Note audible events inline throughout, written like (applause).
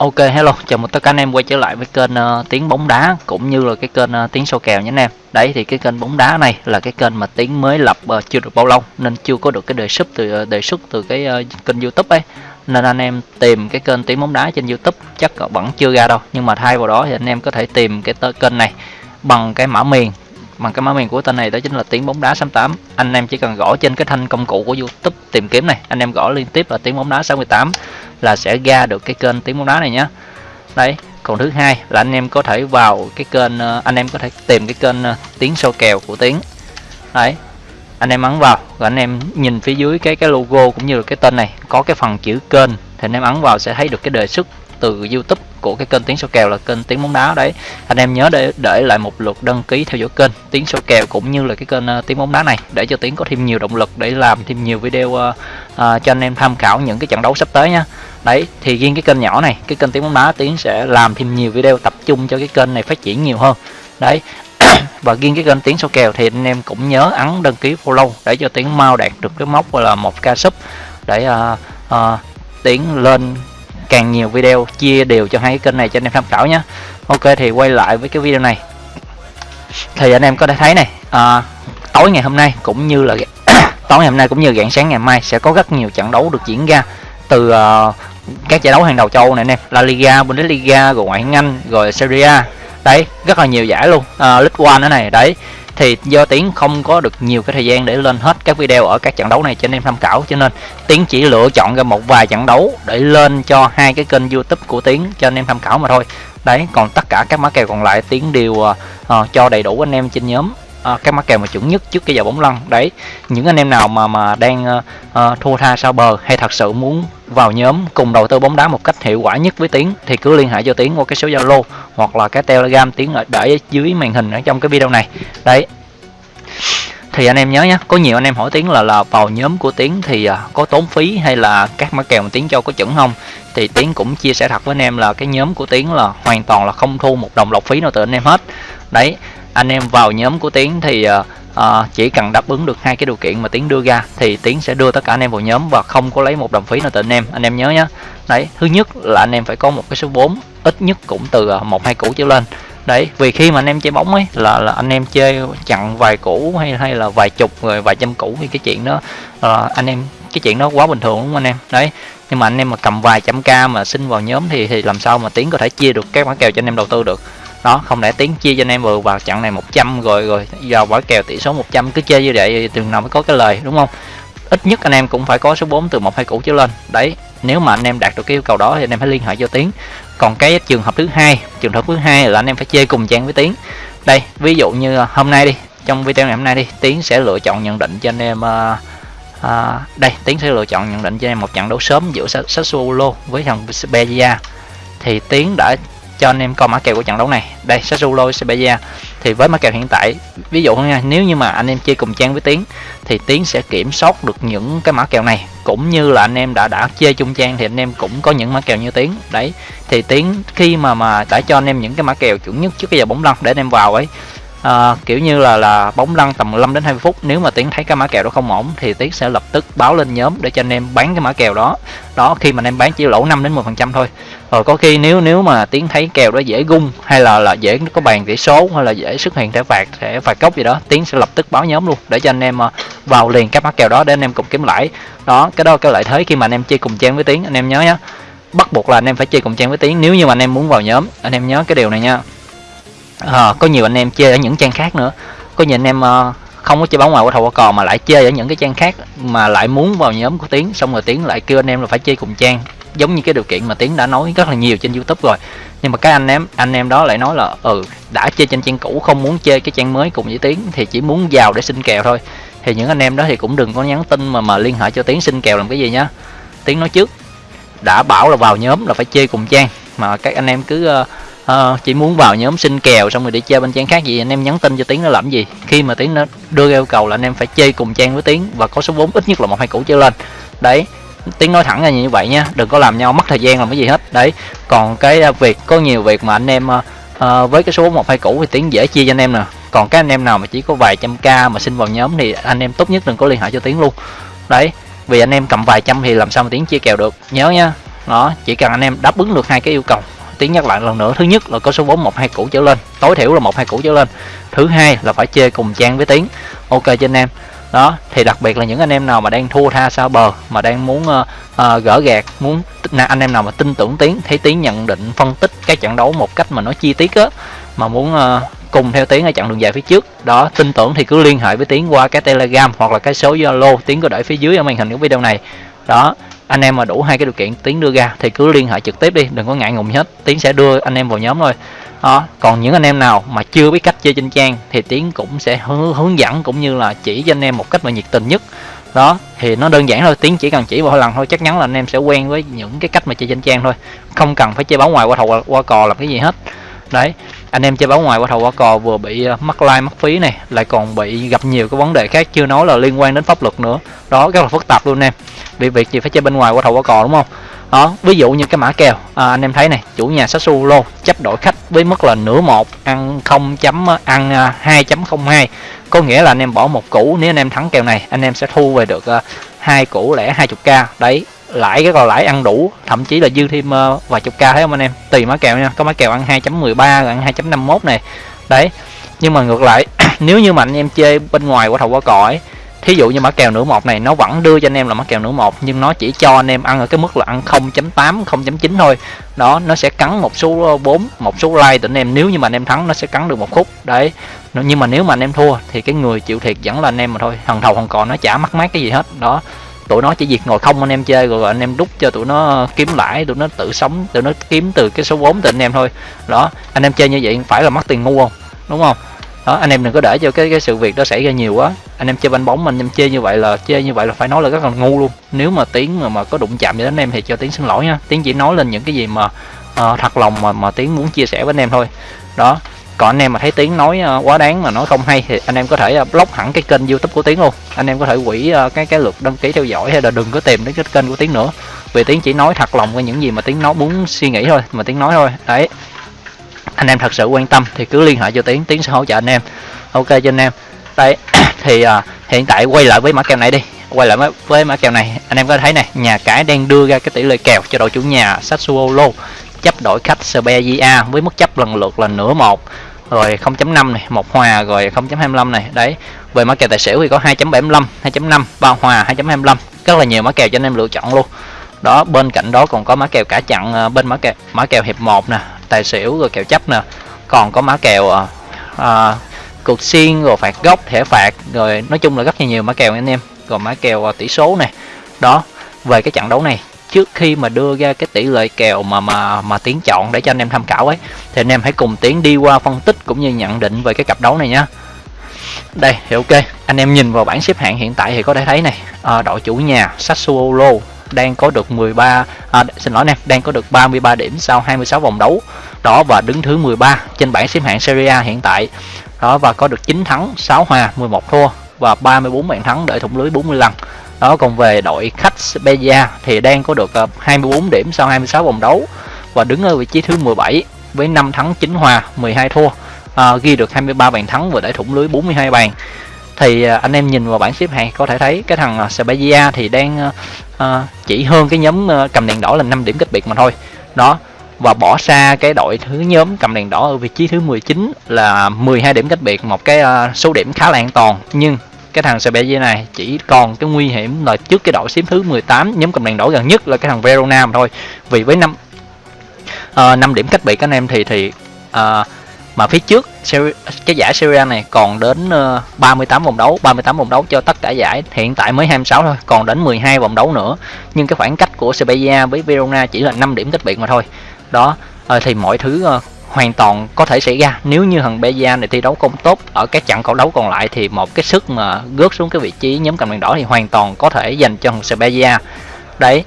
Ok hello, chào mừng tất cả anh em quay trở lại với kênh uh, tiếng bóng đá cũng như là cái kênh uh, tiếng sâu kèo nhé anh em. Đấy thì cái kênh bóng đá này là cái kênh mà tiếng mới lập uh, chưa được bao lâu nên chưa có được cái đề xuất từ uh, đề xuất từ cái uh, kênh YouTube ấy. Nên anh em tìm cái kênh tiếng bóng đá trên YouTube chắc vẫn chưa ra đâu. Nhưng mà thay vào đó thì anh em có thể tìm cái kênh này bằng cái mã miền bằng cái mã miền của tên này đó chính là tiếng bóng đá 68 anh em chỉ cần gõ trên cái thanh công cụ của YouTube tìm kiếm này. Anh em gõ liên tiếp là tiếng bóng đá 68 là sẽ ra được cái kênh tiếng bóng đá này nhé đấy còn thứ hai là anh em có thể vào cái kênh ờ, anh em có thể tìm cái kênh ờ, tiếng sâu kèo của tiếng. Đấy, anh em ấn vào, rồi anh em nhìn phía dưới cái cái logo cũng như là cái tên này. Có cái phần chữ kênh, thì anh em ấn vào sẽ thấy được cái đề xuất từ YouTube của cái kênh tiếng số kèo là kênh tiếng bóng đá đấy. Anh em nhớ để để lại một lượt đăng ký theo dõi kênh tiếng số kèo cũng như là cái kênh uh, tiếng bóng đá này để cho tiếng có thêm nhiều động lực để làm thêm nhiều video uh, uh, cho anh em tham khảo những cái trận đấu sắp tới nhá đấy thì riêng cái kênh nhỏ này cái kênh tiếng bóng đá tiếng sẽ làm thêm nhiều video tập trung cho cái kênh này phát triển nhiều hơn. Đấy (clears throat) và riêng cái kênh tiếng số kèo thì anh em cũng nhớ ấn đăng ký follow để cho tiếng mau đạt được cái mốc gọi là một ca sub để uh, uh, tiến lên càng nhiều video chia đều cho hai cái kênh này cho anh em tham khảo nhé. Ok thì quay lại với cái video này. Thì anh em có thể thấy này à, tối ngày hôm nay cũng như là (coughs) tối ngày hôm nay cũng như rạng sáng ngày mai sẽ có rất nhiều trận đấu được diễn ra từ uh, các giải đấu hàng đầu châu này anh em. La Liga, Bundesliga, rồi ngoại hạng Anh, rồi Serie A đấy rất là nhiều giải luôn. À, League One nữa này đấy. Thì do tiến không có được nhiều cái thời gian để lên hết các video ở các trận đấu này cho anh em tham khảo. Cho nên tiến chỉ lựa chọn ra một vài trận đấu để lên cho hai cái kênh youtube của tiến cho anh em tham khảo mà thôi. Đấy còn tất cả các mã kèo còn lại tiến đều uh, cho đầy đủ anh em trên nhóm. Ờ, à, các mã kèo mà chuẩn nhất trước cái giờ bóng lăn. Đấy những anh em nào mà mà đang à, thua tha sao bờ hay thật sự muốn vào nhóm cùng đầu tư bóng đá một cách hiệu quả nhất với tiến thì cứ liên hệ cho tiến qua cái số zalo hoặc là cái telegram tiến ở để dưới màn hình ở trong cái video này. Đấy. Thì anh em nhớ nhé có nhiều anh em hỏi tiến là là vào nhóm của tiến thì à, có tốn phí hay là các mã kèo mà tiến cho có chuẩn không? Thì tiến cũng chia sẻ thật với anh em là cái nhóm của tiến là hoàn toàn là không thu một đồng lọc phí nào từ anh em hết. Đấy anh em vào nhóm của tiến thì uh, chỉ cần đáp ứng được hai cái điều kiện mà tiến đưa ra thì tiến sẽ đưa tất cả anh em vào nhóm và không có lấy một đồng phí nào từ anh em. Anh em nhớ nhé đấy thứ nhất là anh em phải có một cái số vốn ít nhất cũng từ ờ, một hai củ trở lên. Đấy vì khi mà anh em chơi bóng ấy là, là anh em chơi chặn vài củ hay hay là vài chục rồi vài trăm củ thì cái chuyện đó uh, anh em cái chuyện đó quá bình thường đúng không anh em? Đấy nhưng mà anh em mà cầm vài trăm k mà xin vào nhóm thì thì làm sao mà tiến có thể chia được các mã kèo cho anh em đầu tư được? Đó không lẽ tiến chia cho anh em vừa vào trận này 100 rồi rồi vào quả kèo tỷ số 100 cứ chơi như vậy từ nào mới có cái lời đúng không? Ít nhất anh em cũng phải có số 4 từ một hai củ trở lên. Đấy nếu mà anh em đạt được cái yêu cầu đó thì anh em phải liên hệ cho tiến. Còn cái trường hợp thứ hai trường hợp thứ hai là anh em phải chơi cùng trang với tiến. Đây ví dụ như à, hôm nay đi trong video ngày hôm nay đi tiến sẽ lựa chọn nhận định cho anh em uh, uh, đây tiến sẽ lựa chọn nhận định cho anh em một trận đấu sớm giữa Sassuolo với thằng Spezia thì tiến đã cho anh em coi mã kèo của trận đấu này. Đây, Sassuolo Sevilla thì với mã kèo hiện tại, ví dụ nha, nếu như mà anh em chơi cùng trang với tiến, thì tiến sẽ kiểm soát được những cái mã kèo này. Cũng như là anh em đã đã chơi chung trang thì anh em cũng có những mã kèo như tiến. Đấy, thì tiến khi mà mà đã cho anh em những cái mã kèo chuẩn nhất trước cái giờ bóng lăn để anh em vào ấy à, kiểu như là là bóng lăn tầm 15 đến 20 phút. Nếu mà tiến thấy cái mã kèo đó không ổn thì tiến sẽ lập tức báo lên nhóm để cho anh em bán cái mã kèo đó. Đó khi mà anh em bán chỉ lỗ 5 đến 10 phần trăm thôi. Rồi có khi nếu nếu mà tiến thấy kèo đó dễ gung hay là là dễ có bàn tỷ số hay là dễ xuất hiện thẻ phạt thẻ phạt cốc gì đó tiến sẽ lập tức báo nhóm luôn để cho anh em ờ, vào liền các mã kèo đó để anh em cùng kiếm lãi. Đó cái đó cái lợi thế khi mà anh em chơi cùng trang với tiến. Anh em nhớ nhé bắt buộc là anh em phải chơi cùng trang với tiến. Nếu như mà anh em muốn vào nhóm anh em nhớ cái điều này nha à, có nhiều anh em chơi ở những trang khác nữa. Có nhiều anh em uh, không có chơi bóng ngoài của thầu qua cò mà lại chơi ở những cái trang khác mà lại muốn vào nhóm của tiến xong rồi tiến lại kêu anh em là phải chơi cùng trang. Giống như cái điều kiện mà tiến đã nói rất là nhiều trên youtube rồi. Nhưng mà các anh em anh em đó lại nói là ừ đã chơi trên trang cũ không muốn chơi cái trang mới cùng với tiến thì chỉ muốn vào để xin kèo thôi. Thì những anh em đó thì cũng đừng có nhắn tin mà mà liên hệ cho tiến xin kèo làm cái gì nhá. Tiến nói trước đã bảo là vào nhóm là phải chơi cùng trang. Mà các anh em cứ uh, à, chỉ muốn vào nhóm xin kèo xong rồi để chơi bên trang khác gì anh em nhắn tin cho tiến nó làm gì? Khi mà tiến nó đưa yêu cầu là anh em phải chơi cùng trang với tiến và có số vốn ít nhất là một hai củ trở lên. Đấy tiến nói thẳng ra như vậy nha đừng có làm nhau mất thời gian làm cái gì hết. Đấy còn cái à, việc có nhiều việc mà anh em uh, với cái số một hai củ thì tiến dễ chia cho anh em nè. Còn các anh em nào mà chỉ có vài trăm k mà xin vào nhóm thì anh em tốt nhất đừng có liên hệ cho tiến luôn. Đấy vì anh em cầm vài trăm thì làm sao mà tiến chia kèo được. Nhớ nha. Đó chỉ cần anh em đáp ứng được hai cái yêu cầu tiến nhắc lại lần nữa. Thứ nhất là có số vốn một hai củ trở lên. Tối thiểu là một hai củ trở lên. Thứ hai là phải chơi cùng trang với tiến ok cho anh em. Đó thì đặc biệt là những anh em nào mà đang thua tha sao bờ mà đang muốn uh, uh, gỡ gạt muốn anh em nào mà tin tưởng tiến thấy tiến nhận định phân tích cái trận đấu một cách mà nó chi tiết á mà muốn uh, cùng theo tiến ở chặng đường dài phía trước đó tin tưởng thì cứ liên hệ với tiến qua cái telegram hoặc là cái số zalo tiến có để phía dưới ở màn hình của video này. Đó anh em mà đủ hai cái điều kiện tiến đưa ra thì cứ liên hệ trực tiếp đi đừng có ngại ngùng hết. Tiến sẽ đưa anh em vào nhóm thôi. Đó còn những anh em nào mà chưa biết cách chơi trên trang thì tiến cũng sẽ hướng, hướng dẫn cũng như là chỉ cho anh em một cách mà nhiệt tình nhất. Đó thì nó đơn giản thôi tiến chỉ cần chỉ một lần thôi chắc chắn là anh em sẽ quen với những cái cách mà chơi trên trang thôi. Không cần phải chơi báo ngoài qua thầu qua cò làm cái gì hết. Đấy anh em chơi báo ngoài qua thầu qua cò vừa bị mắc mất like mất phí này lại còn bị gặp nhiều cái vấn đề khác chưa nói là liên quan đến pháp luật nữa. Đó rất là phức tạp luôn em. Vì việc gì phải chơi bên ngoài qua thầu qua cò đúng không? Đó ví dụ như cái mã kèo à, anh em thấy này chủ nhà Sassuolo chấp đổi khách với mức là nửa một ăn 0 chấm ờ, ăn ờ, 2.02 hai có nghĩa là anh em bỏ một củ nếu anh em thắng kèo này anh em sẽ thu về được hai củ lẻ 20k đấy lãi cái còn lãi ăn đủ thậm chí là dư thêm uh, vài chục k thấy không anh em? Tùy mã kèo nha có mã kèo ăn 2.13 ăn 2.51 này. Đấy nhưng mà ngược lại (clears throat) nếu như mà anh em chơi bên ngoài quả thầu quả còi thí dụ như mã kèo nửa một này nó vẫn đưa cho anh em là mã kèo nửa một nhưng nó chỉ cho anh em ăn ở cái mức là ăn 0.8 0.9 thôi. Đó nó sẽ cắn một số ờ, 4 một số like Tụi anh em nếu như mà anh em thắng nó sẽ cắn được một khúc. Đấy nhưng mà nếu mà anh em thua thì cái người chịu thiệt vẫn là anh em mà thôi. Thằng thầu thằng cò nó chả mắc mát cái gì hết. Đó tụi nó chỉ việc ngồi không anh em chơi rồi anh em đút cho tụi nó kiếm lãi tụi nó tự sống tụi nó kiếm từ cái số vốn từ anh em thôi. Đó anh em chơi như vậy phải là mất tiền ngu không? Đúng không? Đó anh em đừng có để cho cái cái sự việc đó xảy ra nhiều quá. Anh em chơi banh bóng anh em chơi như vậy là chơi như vậy là phải nói là rất là ngu luôn. Nếu mà tiếng mà, mà có đụng chạm với anh em thì cho tiếng xin lỗi nha. Tiếng chỉ nói lên những cái gì mà uh, thật lòng mà mà tiếng muốn chia sẻ với anh em thôi. Đó còn anh em mà thấy tiếng nói ờ, quá đáng mà nói không hay thì anh em có thể ờ, block hẳn cái kênh youtube của tiếng luôn. Anh em có thể quỷ ờ, cái cái lượt đăng ký theo dõi hay là đừng có tìm đến cái kênh của tiếng nữa. Vì tiếng chỉ nói thật lòng với những gì mà tiếng nói muốn suy nghĩ thôi mà tiếng nói thôi. Đấy. Anh em thật sự quan tâm thì cứ liên hệ cho tiếng tiếng sẽ hỗ trợ anh em. Ok cho anh em. Đây (coughs) thì uh, hiện tại quay lại với mã kèo này đi. Quay lại với, với mã kèo này. Anh em có thấy này nhà cái đang đưa ra cái tỷ lệ kèo cho đội chủ nhà Sassuolo. Chấp đổi khách Serbia với mức chấp lần lượt là nửa một rồi 0.5 này một hòa rồi 0.25 này. Đấy về mã kèo tài xỉu thì có 2.75 2.5 ba hòa 2.25 rất là nhiều mã kèo cho anh em lựa chọn luôn. Đó bên cạnh đó còn có mã kèo cả chặn ờ, bên mã kèo mã kèo hiệp 1 nè tài xỉu rồi kèo chấp nè. Còn có mã kèo à, à, cược xiên rồi phạt góc thẻ phạt rồi nói chung là rất là nhiều mã kèo anh em. Rồi mã kèo à, tỷ số này. Đó về cái trận đấu này trước khi mà đưa ra cái tỷ lệ kèo mà mà mà tiến chọn để cho anh em tham khảo ấy thì anh em hãy cùng tiến đi qua phân tích cũng như nhận định về cái cặp đấu này nhá. Đây thì ok anh em nhìn vào bảng xếp hạng hiện tại thì có thể thấy này à, đội chủ nhà Sassuolo đang có được 13 à, xin lỗi anh em đang có được 33 điểm sau 26 vòng đấu. Đó và đứng thứ 13 trên bảng xếp hạng Serie A hiện tại. Đó và có được 9 thắng 6 hòa 11 thua và 34 bàn thắng để thủng lưới 40 lần đó còn về đội khách Spezia thì đang có được ờ, 24 điểm sau 26 vòng đấu và đứng ở vị trí thứ 17 với 5 thắng 9 hòa 12 thua. À, ghi được 23 bàn thắng và để thủng lưới 42 bàn. Thì ờ, anh em nhìn vào bảng xếp hạng có thể thấy cái thằng Spezia thì đang à, chỉ hơn cái nhóm cầm đèn đỏ là 5 điểm cách biệt mà thôi. Đó và bỏ xa cái đội thứ nhóm cầm đèn đỏ ở vị trí thứ 19 là 12 điểm cách biệt một cái số điểm khá là an toàn. Nhưng cái thằng CBG này chỉ còn cái nguy hiểm là trước cái đội xếp thứ 18 nhóm cầm đèn đỏ gần nhất là cái thằng Verona mà thôi. Vì với năm ờ, uh, 5 điểm cách biệt các anh em thì thì uh, mà phía trước cái giải Serie này còn đến ờ, 38 vòng đấu 38 vòng đấu cho tất cả giải hiện tại mới 26 thôi còn đến 12 vòng đấu nữa. Nhưng cái khoảng cách của Sevilla với Verona chỉ là 5 điểm cách biệt mà thôi. Đó thì mọi thứ hoàn toàn có thể xảy ra. Nếu như thằng Beja này thi đấu không tốt ở các trận cầu đấu còn lại thì một cái sức mà gớt xuống cái vị trí nhóm cầm đèn đỏ thì hoàn toàn có thể dành cho thằng Sebeja đấy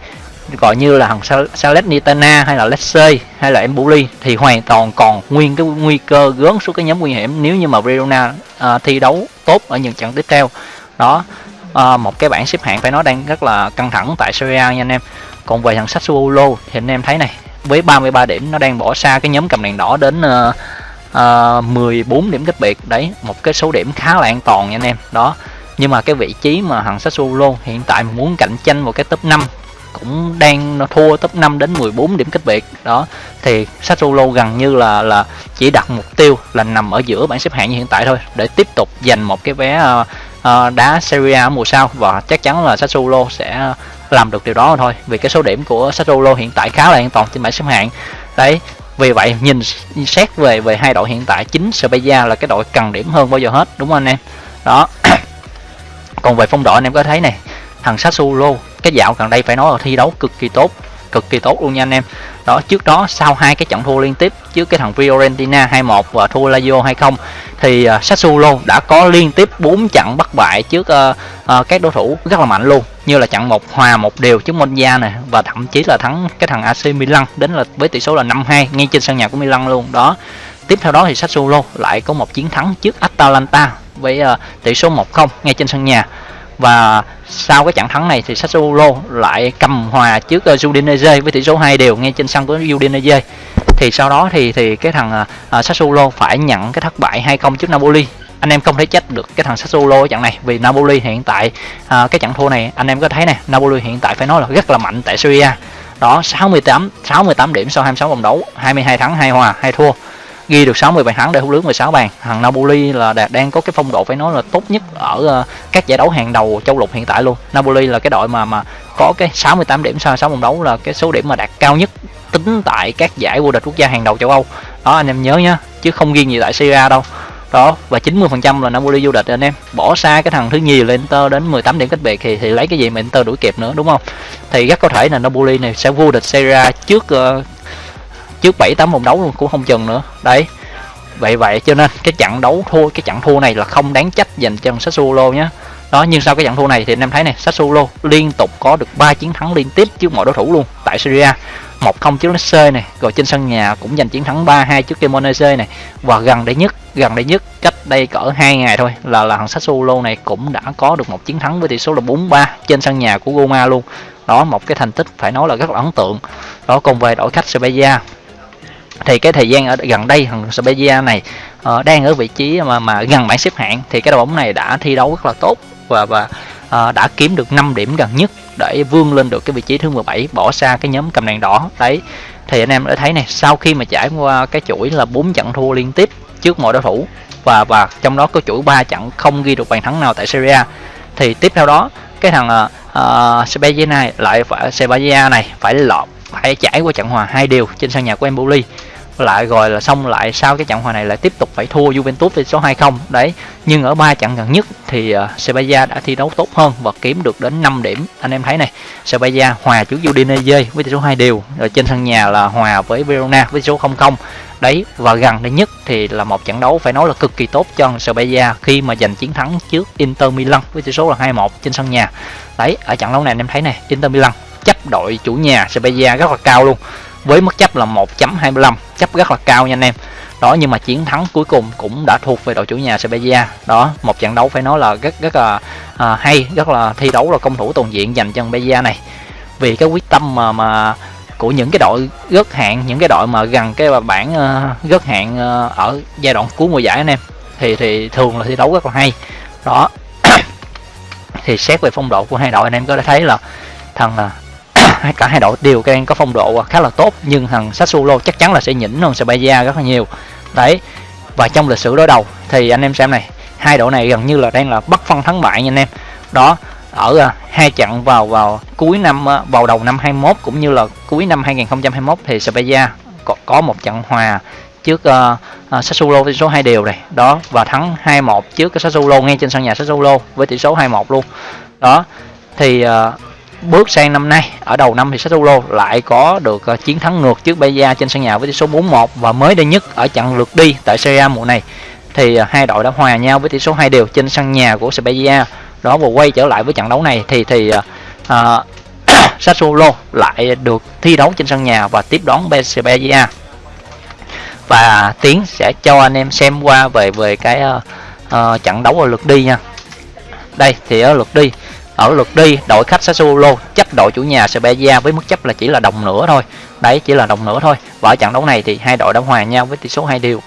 gọi như là thằng Salernitana hay là Lecce hay là Embuli thì hoàn toàn còn nguyên cái nguy cơ gớn xuống cái nhóm nguy hiểm nếu như mà Verona à, thi đấu tốt ở những trận tiếp theo. Đó à, một cái bảng xếp hạng phải nói đang rất là căng thẳng tại Serie A nha anh em. Còn về thằng Sassuolo thì anh em thấy này với 33 điểm nó đang bỏ xa cái nhóm cầm đèn đỏ đến uh, uh, 14 điểm cách biệt. Đấy một cái số điểm khá là an toàn nha anh em. Đó nhưng mà cái vị trí mà thằng Sassuolo hiện tại muốn cạnh tranh vào cái top 5 cũng đang nó thua top 5 đến 14 điểm cách biệt. Đó thì Sassuolo gần như là là chỉ đặt mục tiêu là nằm ở giữa bảng xếp hạng như hiện tại thôi để tiếp tục giành một cái vé uh, uh, đá Serie A mùa sau. Và chắc chắn là Sassuolo sẽ làm được điều đó thôi. Vì cái số điểm của Sassuolo hiện tại khá là an toàn trên bảng xếp hạng. Đấy, vì vậy, nhìn xét về về hai đội hiện tại, chính Spezia là cái đội cần điểm hơn bao giờ hết, đúng không anh em? Đó. (coughs) Còn về phong độ anh em có thấy này, thằng Sassuolo, cái dạo gần đây phải nói là thi đấu cực kỳ tốt cực kỳ tốt luôn nha anh em. Đó trước đó sau hai cái trận thua liên tiếp trước cái thằng Fiorentina 2-1 và thua Lazio 2-0 thì uh, Sassuolo đã có liên tiếp 4 trận bất bại trước uh, uh, các đối thủ rất là mạnh luôn như là trận một hòa một đều trước Monza này và thậm chí là thắng cái thằng AC Milan đến là với tỷ số là 5-2 ngay trên sân nhà của Milan luôn. Đó tiếp theo đó thì Sassuolo lại có một chiến thắng trước Atalanta với uh, tỷ số 1-0 ngay trên sân nhà và sau cái trận thắng này thì Sassuolo lại cầm hòa trước ờ, Udinese với tỷ số 2 đều ngay trên sân của Udinese. Thì sau đó thì thì cái thằng uh, Sassuolo phải nhận cái thất bại 2-0 trước Napoli. Anh em không thể trách được cái thằng Sassuolo ở trận này vì Napoli hiện tại à, cái trận thua này anh em có thấy nè Napoli hiện tại phải nói là rất là mạnh tại Serie A. Đó 68 68 điểm sau 26 vòng đấu 22 thắng 2 hòa 2 thua ghi được 60 bàn thắng để hút lưới 16 bàn. Thằng Napoli là đang có cái phong độ phải nói là tốt nhất ở ờ, các giải đấu hàng đầu châu lục hiện tại luôn. Napoli là cái đội mà mà có cái 68 điểm sau 6 vòng đấu là cái số điểm mà đạt cao nhất tính tại các giải vô địch quốc gia hàng đầu châu Âu. Đó anh em nhớ nhá chứ không riêng gì tại Serie đâu. Đó và 90% là Napoli vô địch anh em. Bỏ xa cái thằng thứ nhì là Inter đến 18 điểm cách biệt thì thì lấy cái gì mà Inter đuổi kịp nữa đúng không? Thì rất có thể là Napoli này sẽ vô địch Serie A trước uh, trước 7 8 vòng đấu luôn, cũng không chừng nữa. Đấy, vậy vậy cho nên cái trận đấu thua, cái trận thua này là không đáng trách dành cho Sassuolo nhé đó, nhưng sau cái trận thua này thì anh em thấy này, Sassuolo liên tục có được 3 chiến thắng liên tiếp trước mọi đối thủ luôn tại Syria 1-0 trước Lecce này, rồi trên sân nhà cũng giành chiến thắng 3-2 trước Cremonese này. Và gần đây nhất, gần đây nhất, cách đây cỡ 2 ngày thôi là là thằng Sassuolo này cũng đã có được một chiến thắng với tỷ số là 4-3 trên sân nhà của Roma luôn. Đó, một cái thành tích phải nói là rất là ấn tượng. Đó, còn về đội khách Spezia thì cái thời gian ở gần đây thằng Spezia này uh, đang ở vị trí mà mà gần bảng xếp hạng thì cái đội bóng này đã thi đấu rất là tốt và và uh, đã kiếm được 5 điểm gần nhất để vươn lên được cái vị trí thứ 17 bỏ xa cái nhóm cầm đèn đỏ. Đấy thì anh em đã thấy này sau khi mà trải qua cái chuỗi là bốn trận thua liên tiếp trước mọi đối thủ và và trong đó có chuỗi 3 trận không ghi được bàn thắng nào tại Serie A thì tiếp theo đó cái thằng ờ, uh, uh, Spezia này lại phải Spezia này phải lọt phải trải qua trận hòa hai điều trên sân nhà của Empoli. Lại rồi là xong lại sau cái trận hòa này lại tiếp tục phải thua Juventus với số 2-0 đấy nhưng ở ba trận gần nhất thì uh, Sevilla đã thi đấu tốt hơn và kiếm được đến 5 điểm. Anh em thấy này Sevilla hòa trước Udinese với tỷ số 2 đều rồi trên sân nhà là hòa với Verona với số 0-0 đấy và gần đây nhất thì là một trận đấu phải nói là cực kỳ tốt cho Sevilla khi mà giành chiến thắng trước Inter Milan với tỷ số là 2-1 trên sân nhà. Đấy ở trận đấu này anh em thấy này Inter Milan chấp đội chủ nhà Sevilla rất là cao luôn. Với mức chấp là 1.25 chấp rất là cao nha anh em. Đó nhưng mà chiến thắng cuối cùng cũng đã thuộc về đội chủ nhà Sevilla đó một trận đấu phải nói là rất rất là à, hay rất là thi đấu là công thủ toàn diện dành cho Sevilla này. Vì cái quyết tâm mà mà của những cái đội rớt hạng những cái đội mà gần cái bảng à, uh, rớt hạng uh, ở giai đoạn cuối mùa giải anh em thì thì thường là thi đấu rất là hay. Đó (coughs) thì xét về phong độ của hai đội anh em có thể thấy là thằng à, cả hai đội đều đang có phong độ khá là tốt nhưng thằng Sassuolo chắc chắn là sẽ nhỉnh hơn Spezia rất là nhiều. Đấy và trong lịch sử đối đầu thì anh em xem này hai đội này gần như là đang là bất phân thắng bại nha anh em. Đó ở à, hai trận vào vào cuối năm à, vào đầu năm 21 cũng như là cuối năm 2021 thì Spezia có, có một trận hòa trước uh, uh, Sassuolo với tỷ số 2 đều này. Đó và thắng 2-1 trước cái Sassuolo ngay trên sân nhà Sassuolo với tỷ số 2-1 luôn. Đó thì uh, bước sang năm nay ở đầu năm thì Sassuolo lại có được ờ, chiến thắng ngược trước Bayern trên sân nhà với tỷ số 4-1 và mới đây nhất ở trận lượt đi tại Serie A mùa này. Thì ờ, hai đội đã hòa nhau với tỷ số 2 đều trên sân nhà của Spezia đó và quay trở lại với trận đấu này thì thì uh, (coughs) Sassuolo lại được thi đấu trên sân nhà và tiếp đón Spezia và tiến sẽ cho anh em xem qua về về cái uh, uh, trận đấu ở lượt đi nha. Đây thì ở lượt đi ở lượt đi đội khách Sassuolo chấp đội chủ nhà Spezia với mức chấp là chỉ là đồng nữa thôi. Đấy chỉ là đồng nữa thôi. Và ở trận đấu này thì hai đội đã hòa nhau với tỷ số hai điều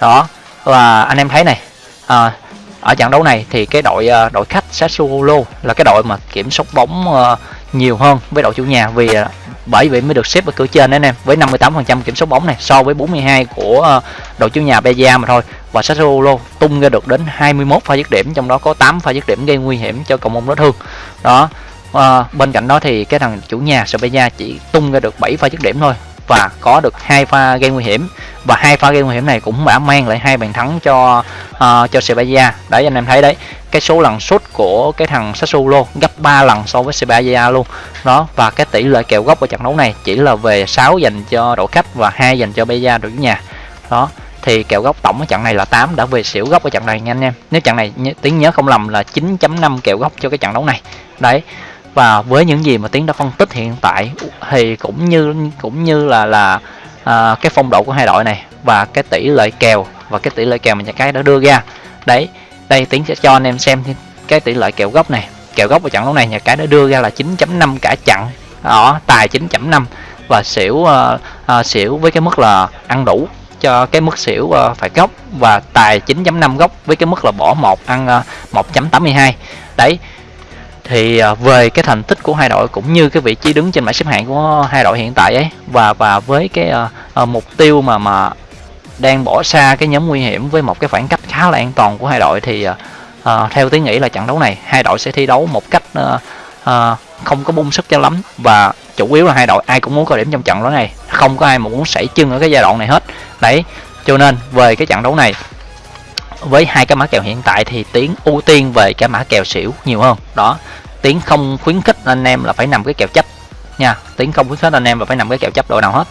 đó và anh em thấy này à, ở trận đấu này thì cái đội à, đội khách Sassuolo là cái đội mà kiểm soát bóng à, nhiều hơn với đội chủ nhà vì à, bởi vậy mới được xếp ở cửa trên đấy anh em. Với 58% kiểm soát bóng này so với 42 của à, đội chủ nhà Beja mà thôi. Và Sassuolo tung ra được đến 21 pha dứt điểm trong đó có 8 pha dứt điểm gây nguy hiểm cho cầu môn đối thương. Đó à, bên cạnh đó thì cái thằng chủ nhà Sevilla chỉ tung ra được 7 pha dứt điểm thôi và có được hai pha gây nguy hiểm. Và hai pha gây nguy hiểm này cũng đã mang lại hai bàn thắng cho uh, cho Sevilla đấy anh em thấy đấy cái số lần sút của cái thằng Sassuolo gấp 3 lần so với Sevilla luôn. Đó và cái tỷ lệ kèo góc ở trận đấu này chỉ là về 6 dành cho đội khách và hai dành cho Beja đội chủ nhà. Đó thì kèo góc tổng ở trận này là 8 đã về xỉu góc ở trận này nha anh em. Nếu trận này tiếng nhớ không lầm là 9.5 kèo góc cho cái trận đấu này. Đấy và với những gì mà tiến đã phân tích hiện tại thì cũng như cũng như là là à, cái phong độ của hai đội này và cái tỷ lệ kèo và cái tỷ lệ kèo mà nhà cái đã đưa ra. Đấy đây tiến sẽ cho anh em xem cái tỷ lệ kèo gốc này. Kèo gốc ở trận đấu này nhà cái đã đưa ra là 9.5 cả chặn. Đó tài 9.5 và xỉu uh, uh, xỉu với cái mức là ăn đủ cho cái mức xỉu uh, phải gốc. Và tài 9.5 gốc với cái mức là bỏ một ăn uh, 1.82 đấy thì à, về cái thành tích của hai đội cũng như cái vị trí đứng trên bảng xếp hạng của hai đội hiện tại ấy và và với cái uh, mục tiêu mà mà đang bỏ xa cái nhóm nguy hiểm với một cái khoảng cách khá là an toàn của hai đội thì uh, theo tiếng nghĩ là trận đấu này hai đội sẽ thi đấu một cách uh, uh, không có bung sức cho lắm. Và chủ yếu là hai đội ai cũng muốn có điểm trong trận đấu này không có ai mà muốn sảy chân ở cái giai đoạn này hết. Đấy cho nên về cái trận đấu này với hai cái mã kèo hiện tại thì tiến ưu tiên về cái mã kèo xỉu nhiều hơn. Đó tiến không khuyến khích anh em là phải nằm cái kèo chấp nha. Tiến không khuyến khích anh em là phải nằm cái kèo chấp đội nào hết.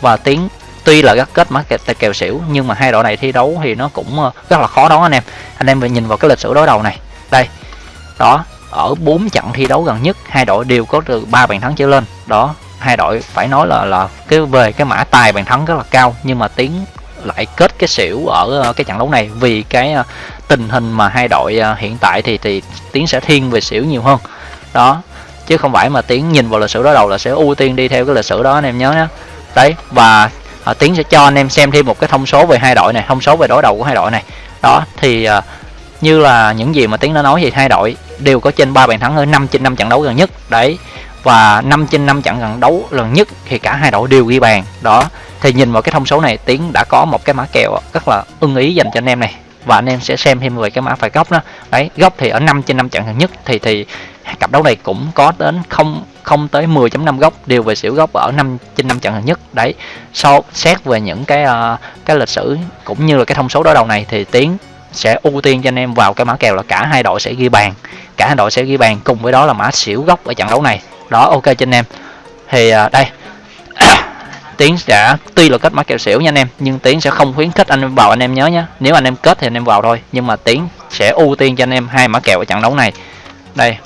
Và tiến tuy là gắt kết mã kèo, kèo xỉu nhưng mà hai đội này thi đấu thì nó cũng ờ, rất là khó đón anh em. Anh em phải nhìn vào cái lịch sử đối đầu này. Đây đó ở bốn trận thi đấu gần nhất hai đội đều có từ ba bàn thắng trở lên. Đó hai đội phải nói là là cái về cái mã tài bàn thắng rất là cao nhưng mà tiến lại kết cái xỉu ở ờ, cái trận đấu này. Vì cái ờ, tình hình mà hai đội ờ, hiện tại thì thì tiến sẽ thiên về xỉu nhiều hơn. Đó chứ không phải mà tiến nhìn vào lịch sử đối đầu là sẽ ưu tiên đi theo cái lịch sử đó anh em nhớ nhé đấy và à, tiến sẽ cho anh em xem thêm một cái thông số về hai đội này thông số về đối đầu của hai đội này. Đó thì à, như là những gì mà tiến đã nói thì hai đội đều có trên ba bàn thắng ở 5 trên 5 trận đấu gần nhất. Đấy và 5 trên 5 trận gần đấu lần nhất thì cả hai đội đều ghi bàn. Đó thì nhìn vào cái thông số này tiến đã có một cái mã kèo rất là ưng ý dành cho anh em này. Và anh em sẽ xem thêm về cái mã phải góc đó. Đấy góc thì ở 5 trên 5 trận gần nhất thì thì cặp đấu này cũng có đến không không tới 10.5 góc đều về xỉu góc ở 5 trên 5 trận gần nhất. Đấy so xét về những cái uh, cái lịch sử cũng như là cái thông số đối đầu này thì tiến sẽ ưu tiên cho anh em vào cái mã kèo là cả hai đội sẽ ghi bàn. Cả hai đội sẽ ghi bàn cùng với đó là mã xỉu góc ở trận đấu này. Đó ok cho anh em. Thì uh, đây. (coughs) tiến sẽ, tuy là kết mã kèo xỉu nha anh em, nhưng tiến sẽ không khuyến khích anh em vào anh em nhớ nhé nếu anh em kết thì anh em vào thôi, nhưng mà tiến sẽ ưu tiên cho anh em hai mã kèo ở trận đấu này. Đây.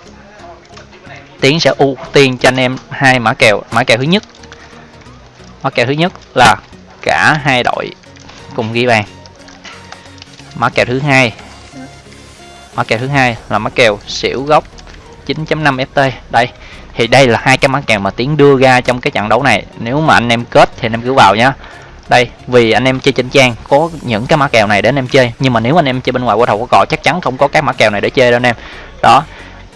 Tiến sẽ ưu tiên cho anh em hai mã kèo mã kèo thứ nhất. Mã kèo thứ nhất là cả hai đội cùng ghi bàn. Mã kèo thứ hai. Mã kèo thứ hai là mã kèo xỉu gốc 9.5 ft đây thì đây là hai cái mã kèo mà tiến đưa ra trong cái trận đấu này. Nếu mà anh em kết thì anh em cứ vào nhá. Đây, vì anh em chơi trên trang, có những cái mã kèo này để anh em chơi. Nhưng mà nếu anh em chơi bên ngoài qua thầu có cò, chắc chắn không có cái mã kèo này để chơi đâu anh em. Đó,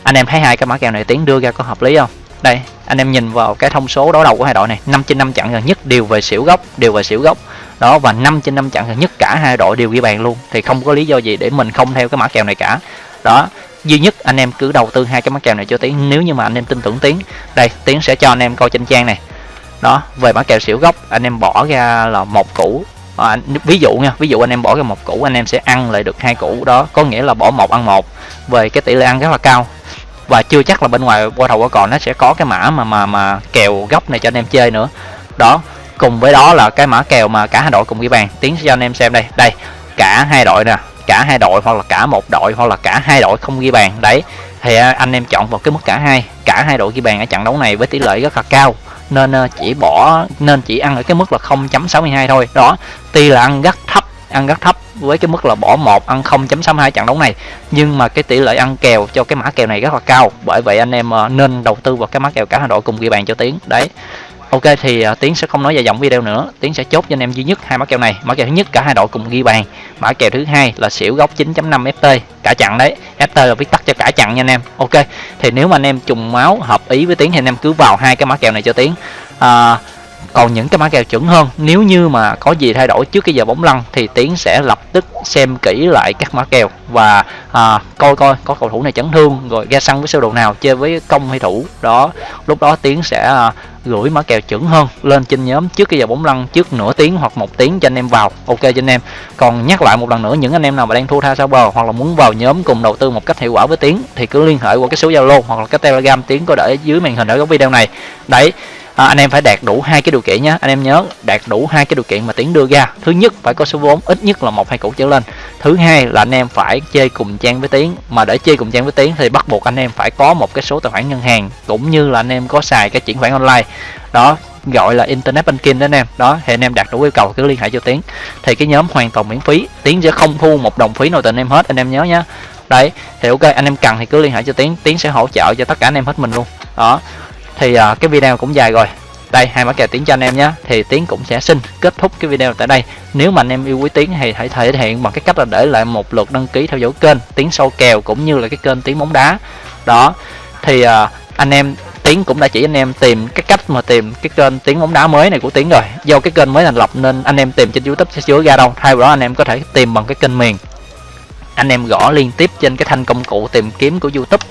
anh em thấy hai cái mã kèo này tiến đưa ra có hợp lý không? Đây, anh em nhìn vào cái thông số đối đầu của hai đội này. 5 trên 5 trận gần nhất đều về xỉu gốc, đều về xỉu gốc. Đó, và 5 trên 5 trận gần nhất cả hai đội đều ghi bàn luôn. Thì không có lý do gì để mình không theo cái mã kèo này cả. Đó duy nhất anh em cứ đầu tư hai cái mã kèo này cho tiến. Nếu như mà anh em tin tưởng tiến đây tiến sẽ cho anh em coi trên trang này. Đó về mã kèo xỉu gốc anh em bỏ ra là một củ. À, ví dụ nha ví dụ anh em bỏ ra một củ anh em sẽ ăn lại được hai củ. Đó có nghĩa là bỏ một ăn một về cái tỷ lệ ăn rất là cao. Và chưa chắc là bên ngoài qua đầu qua còn nó sẽ có cái mã mà mà mà kèo góc này cho anh em chơi nữa. Đó cùng với đó là cái mã kèo mà cả hai đội cùng ghi bàn. Tiến cho anh em xem đây. Đây cả hai đội nè cả hai đội hoặc là cả một đội hoặc là cả hai đội không ghi bàn. Đấy, thì à, anh em chọn vào cái mức cả hai. Cả hai đội ghi bàn ở trận đấu này với tỷ lệ rất là cao. Nên à, chỉ bỏ, nên chỉ ăn ở cái mức là 0.62 thôi. Đó, tuy là ăn rất thấp, ăn rất thấp với cái mức là bỏ một, ăn 0.62 trận đấu này. Nhưng mà cái tỷ lệ ăn kèo cho cái mã kèo này rất là cao. Bởi vậy anh em à, nên đầu tư vào cái mã kèo cả hai đội cùng ghi bàn cho tiếng. Đấy ok thì uh, tiến sẽ không nói dài dòng video nữa. Tiến sẽ chốt cho anh em duy nhất hai mã kèo này. Mã kèo thứ nhất cả hai đội cùng ghi bàn. Mã kèo thứ hai là xỉu góc 9.5 ft cả chặn đấy. Ft là viết tắt cho cả chặn nha anh em. Ok thì nếu mà anh em trùng máu hợp ý với tiến thì anh em cứ vào hai cái mã kèo này cho tiến. Uh, còn những cái mã kèo chuẩn hơn nếu như mà có gì thay đổi trước cái giờ bóng lăn thì tiến sẽ lập tức xem kỹ lại các mã kèo và à, coi coi có cầu thủ này chấn thương rồi ra sân với sơ đồ nào chơi với công hay thủ. Đó lúc đó tiến sẽ à, gửi mã kèo chuẩn hơn lên trên nhóm trước cái giờ bóng lăn trước nửa tiếng hoặc một tiếng cho anh em vào. Ok cho anh em. Còn nhắc lại một lần nữa những anh em nào mà đang thua tha sao bờ hoặc là muốn vào nhóm cùng đầu tư một cách hiệu quả với tiến thì cứ liên hệ qua cái số zalo hoặc là cái telegram tiến có để dưới màn hình ở góc video này. Đấy à, anh em phải đạt đủ hai cái điều kiện nhé. Anh em nhớ đạt đủ hai cái điều kiện mà tiến đưa ra. Thứ nhất phải có số vốn ít nhất là một hai củ trở lên. Thứ hai là anh em phải chơi cùng trang với tiến. Mà để chơi cùng trang với tiến thì bắt buộc anh em phải có một cái số tài khoản ngân hàng cũng như là anh em có xài cái chuyển khoản online. Đó gọi là internet banking đó anh em. Đó thì anh em đạt đủ yêu cầu cứ liên hệ cho tiến. Thì cái nhóm hoàn toàn miễn phí. Tiến sẽ không thu một đồng phí nào từ anh em hết anh em nhớ nhé đấy thì ok anh em cần thì cứ liên hệ cho tiến. Tiến sẽ hỗ trợ cho tất cả anh em hết mình luôn. Đó thì uh, cái video cũng dài rồi. Đây hai mã kèo tiến cho anh em nhé. Thì tiến cũng sẽ xin kết thúc cái video tại đây. Nếu mà anh em yêu quý tiến thì hãy thể hiện bằng cái cách là để lại một lượt đăng ký theo dõi kênh tiến sâu kèo cũng như là cái kênh tiến bóng đá. Đó. Thì uh, anh em tiến cũng đã chỉ anh em tìm cái cách mà tìm cái kênh tiếng bóng đá mới này của tiến rồi. Do cái kênh mới thành lập nên anh em tìm trên youtube sẽ chứa ra đâu. Thay vào đó anh em có thể tìm bằng cái kênh miền. Anh em gõ liên tiếp trên cái thanh công cụ tìm kiếm của youtube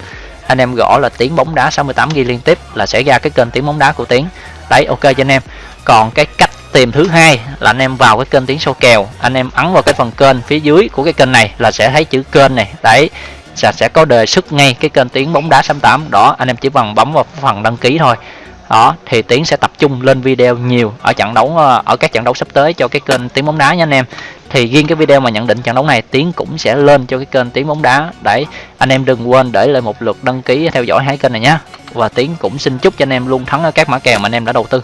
anh em gõ là tiếng bóng đá 68 ghi liên tiếp là sẽ ra cái kênh tiếng bóng đá của tiếng đấy, ok cho anh em. Còn cái cách tìm thứ hai là anh em vào cái kênh tiếng sâu kèo. Anh em ấn vào cái phần kênh phía dưới của cái kênh này là sẽ thấy chữ kênh này. Đấy, sẽ sẽ có đề xuất ngay cái kênh tiếng bóng đá 68 đó, anh em chỉ bằng bấm vào phần đăng ký thôi đó, thì tiến sẽ tập trung lên video nhiều ở trận đấu ờ, ở các trận đấu sắp tới cho cái kênh tiếng bóng đá nha anh em. Thì riêng cái video mà nhận định trận đấu này, tiến cũng sẽ lên cho cái kênh tiếng bóng đá để anh em đừng quên để lại một lượt đăng ký theo dõi hai kênh này nhé và tiến cũng xin chúc cho anh em luôn thắng ở các mã kèo mà anh em đã đầu tư.